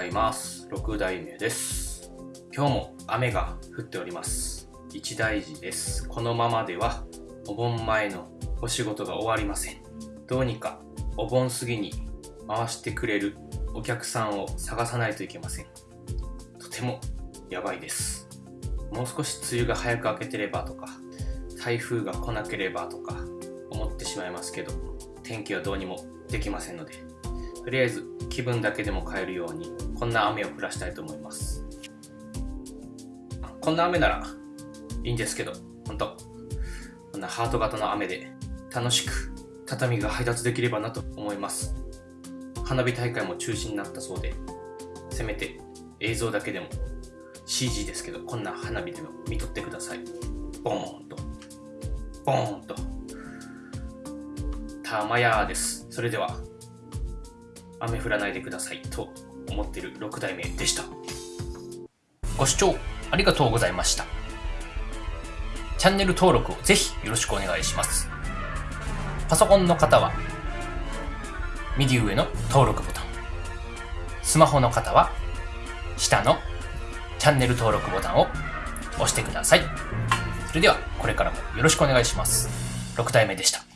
ざいます。6代目です。今日も雨が降っております。一大事です。このままではお盆前のお仕事が終わりません。どうにかお盆過ぎに回してくれるお客さんを探さないといけません。とてもやばいです。もう少し梅雨が早く明けてればとか台風が来なければとか思ってしまいますけど天気はどうにもできませんのでとりあえず気分だけでも変えるようにこんな雨を降らしたいと思います。こんな雨ならいいんですけど本当。こんなハート型の雨で楽しく畳が配達できればなと思います。花火大会も中止になったそうでせめて映像だけでも CG ですけどこんな花火でも見とってください。ボーンと。ボーンと。たまやです。それでは雨降らないでくださいと。思ってる6代目でした。ご視聴ありがとうございました。チャンネル登録をぜひよろしくお願いします。パソコンの方は右上の登録ボタン。スマホの方は下のチャンネル登録ボタンを押してください。それではこれからもよろしくお願いします。6代目でした。